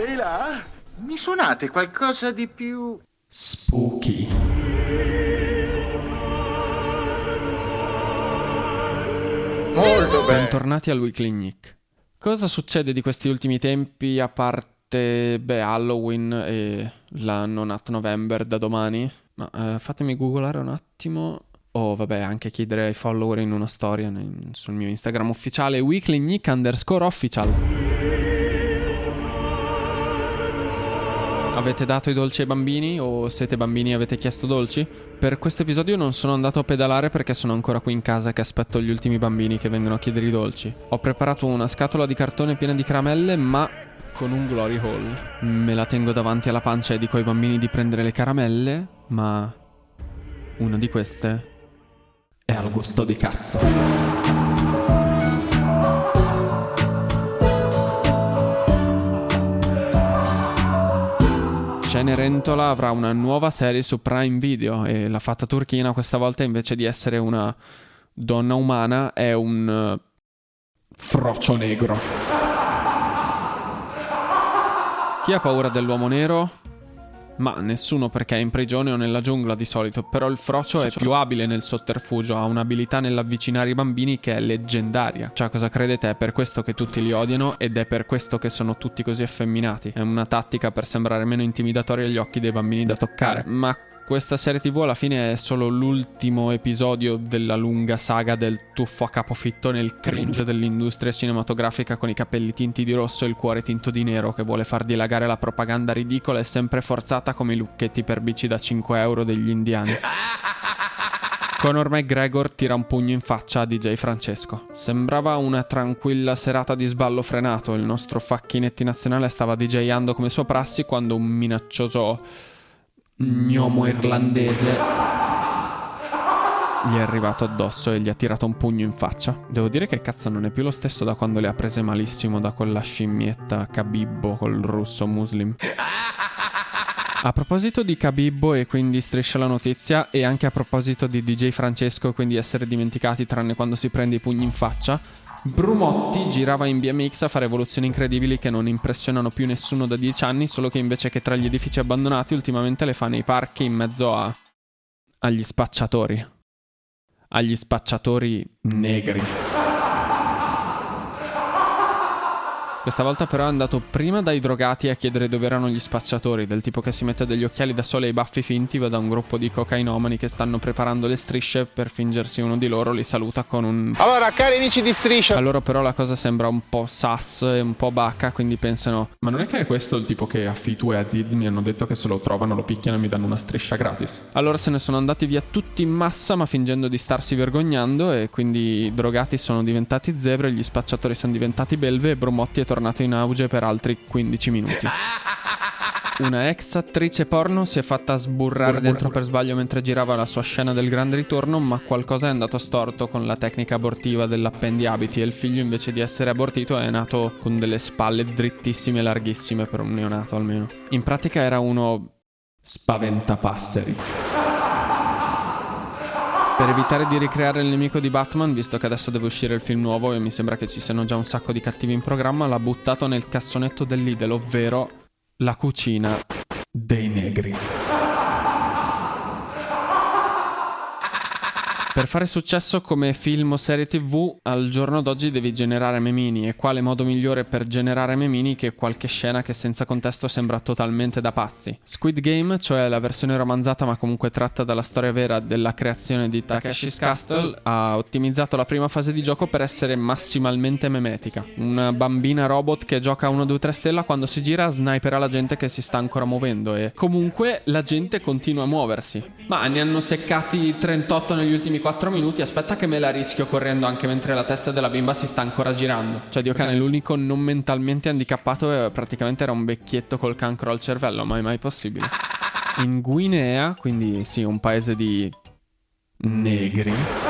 Ehi là? Mi suonate qualcosa di più... Spooky. Molto bene. Bentornati al Weekly Nick. Cosa succede di questi ultimi tempi a parte, beh, Halloween e la non at November da domani? Ma eh, fatemi googolare un attimo. O vabbè, anche chiedere ai follower in una storia nel- sul mio Instagram ufficiale Weekly Nick underscore official. Avete dato i dolci ai bambini o siete bambini e avete chiesto dolci? Per questo episodio non sono andato a pedalare perché sono ancora qui in casa che aspetto gli ultimi bambini che vengono a chiedere i dolci. Ho preparato una scatola di cartone piena di caramelle, ma con un glory hole. Me la tengo davanti alla pancia e dico ai bambini di prendere le caramelle, ma una di queste è al gusto di cazzo. Cenerentola avrà una nuova serie su Prime Video e la fatta turchina questa volta invece di essere una donna umana è un eh, frocio negro. Chi ha paura dell'uomo nero? Ma nessuno perché è in prigione o nella giungla di solito, però il frocio è più abile nel sotterfugio, ha un'abilità nell'avvicinare i bambini che è leggendaria. Cioè, cosa credete? È per questo che tutti li odiano ed è per questo che sono tutti così effeminati. È una tattica per sembrare meno intimidatori agli occhi dei bambini da toccare. Ma questa serie TV alla fine è solo l'ultimo episodio della lunga saga del tuffo a capofitto nel cringe dell'industria cinematografica con i capelli tinti di rosso e il cuore tinto di nero che vuole far dilagare la propaganda ridicola e sempre forzata come i lucchetti per bici da 5 euro degli indiani. Conor McGregor tira un pugno in faccia a DJ Francesco. Sembrava una tranquilla serata di sballo frenato. Il nostro facchinetti nazionale stava DJando come sua prassi quando un minaccioso gnomo irlandese gli è arrivato addosso e gli ha tirato un pugno in faccia. Devo dire che cazzo non è più lo stesso da quando le ha prese malissimo da quella scimmietta Kabibbo col russo muslim. A proposito di Kabibbo e quindi striscia la notizia e anche a proposito di DJ Francesco e quindi essere dimenticati tranne quando si prende i pugni in faccia, Brumotti girava in BMX a fare evoluzioni incredibili che non impressionano più nessuno da 10 anni, solo che invece che tra gli edifici abbandonati ultimamente le fa nei parchi in mezzo a... agli spacciatori. Agli spacciatori negri. Questa volta però è andato prima dai drogati a chiedere dove erano gli spacciatori, del tipo che si mette degli occhiali da sole e i baffi finti, va da un gruppo di cocainomani che stanno preparando le strisce per fingersi uno di loro, li saluta con un... Allora, cari amici di Striscia, A loro però la cosa sembra un po' sas e un po' bacca, quindi pensano Ma non è che è questo il tipo che a Fitu e Aziz mi hanno detto che se lo trovano lo picchiano e mi danno una striscia gratis? Allora se ne sono andati via tutti in massa ma fingendo di starsi vergognando e quindi i drogati sono diventati zebre, gli spacciatori sono diventati belve e Brumotti è tornato in auge per altri 15 minuti. Una ex attrice porno si è fatta sburrare dentro per sbaglio mentre girava la sua scena del grande ritorno, ma qualcosa è andato storto con la tecnica abortiva dell'appendiabiti e il figlio invece di essere abortito è nato con delle spalle drittissime e larghissime per un neonato almeno. In pratica era uno spaventapasseri. Per evitare di ricreare il nemico di Batman, visto che adesso deve uscire il film nuovo e mi sembra che ci siano già un sacco di cattivi in programma, l'ha buttato nel cassonetto dell'Idel, ovvero la cucina dei negri. Per fare successo come film o serie tv, al giorno d'oggi devi generare memini e quale modo migliore per generare memini che qualche scena che senza contesto sembra totalmente da pazzi. Squid Game, cioè la versione romanzata ma comunque tratta dalla storia vera della creazione di Takeshi's Castle, ha ottimizzato la prima fase di gioco per essere massimalmente memetica. Una bambina robot che gioca a 1, 2, 3 stella quando si gira snipera la gente che si sta ancora muovendo e comunque la gente continua a muoversi. Ma ne hanno seccati 38 negli ultimi 4 minuti, aspetta che me la rischio correndo anche mentre la testa della bimba si sta ancora girando. Cioè, Dio cane, l'unico non mentalmente handicappato eh, praticamente era un vecchietto col cancro al cervello, ma è mai possibile. In Guinea, quindi sì, un paese di negri.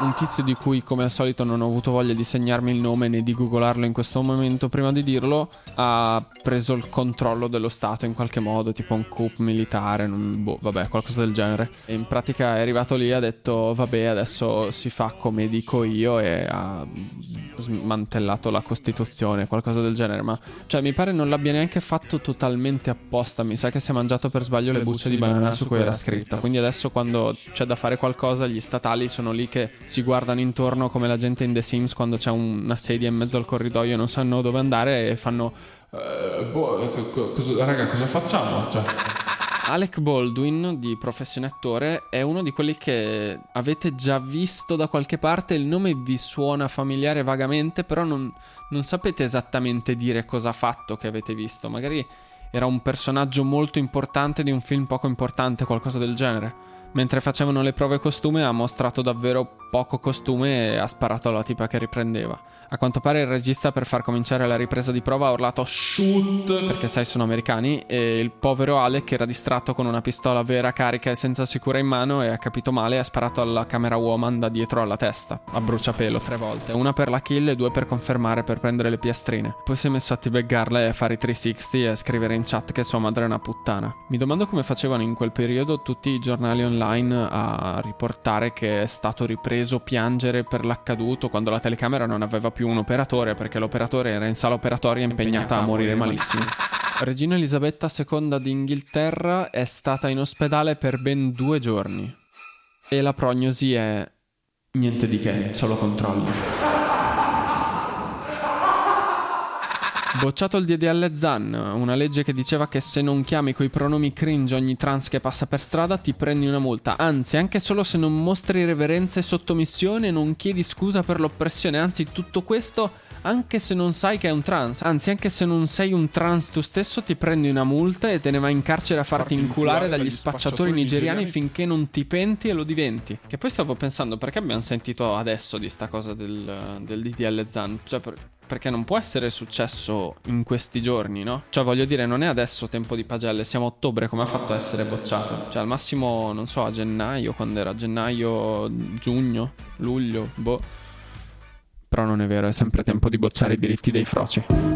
Un tizio di cui come al solito non ho avuto voglia di segnarmi il nome né di googlarlo in questo momento prima di dirlo, ha preso il controllo dello Stato in qualche modo, tipo un coup militare, non, boh, vabbè, qualcosa del genere. E in pratica è arrivato lì e ha detto vabbè adesso si fa come dico io e ha smantellato la Costituzione, qualcosa del genere, ma cioè mi pare non l'abbia neanche fatto totalmente apposta, mi sa che si è mangiato per sbaglio le bucce di banana su cui era scritta, quindi adesso quando c'è da fare qualcosa gli statali sono lì che si guardano intorno come la gente in The Sims quando c'è una sedia in mezzo al corridoio e non sanno dove andare e fanno eh, boh, cosa, raga cosa facciamo? Cioè Alec Baldwin, di professione attore, è uno di quelli che avete già visto da qualche parte, il nome vi suona familiare vagamente, però non, non sapete esattamente dire cosa ha fatto che avete visto. Magari era un personaggio molto importante di un film poco importante, qualcosa del genere. Mentre facevano le prove costume ha mostrato davvero poco costume e ha sparato alla tipa che riprendeva. A quanto pare il regista per far cominciare la ripresa di prova ha urlato shoot perché sai sono americani e il povero Alec era distratto con una pistola vera carica e senza sicura in mano e ha capito male e ha sparato alla camera woman da dietro alla testa, a bruciapelo tre volte, una per la kill e due per confermare per prendere le piastrine. Poi si è messo a tibeggarla e a fare i 360 e a scrivere in chat che sua madre è una puttana. Mi domando come facevano in quel periodo tutti i giornali online a riportare che è stato ripreso piangere per l'accaduto quando la telecamera non aveva più più un operatore perché l'operatore era in sala operatoria impegnata a morire malissimo. Regina Elisabetta II d'Inghilterra è stata in ospedale per ben due giorni e la prognosi è niente di che, solo controlli. Bocciato il DDL ZAN, una legge che diceva che se non chiami coi pronomi cringe ogni trans che passa per strada ti prendi una multa. Anzi, anche solo se non mostri reverenza e sottomissione non chiedi scusa per l'oppressione. Anzi, tutto questo anche se non sai che è un trans. Anzi, anche se non sei un trans tu stesso, ti prendi una multa e te ne vai in carcere a farti, farti inculare dagli, dagli spacciatori, spacciatori nigeriani, nigeriani finché non ti penti e lo diventi. Che poi stavo pensando, perché abbiamo sentito adesso di sta cosa del, del DDL ZAN? Cioè, per perché non può essere successo in questi giorni, no? Cioè, voglio dire, non è adesso tempo di pagelle, siamo a ottobre, come ha fatto a essere bocciato? Cioè, al massimo, non so, a gennaio, quando era gennaio, giugno, luglio, boh. Però non è vero, è sempre tempo di bocciare i diritti dei froci.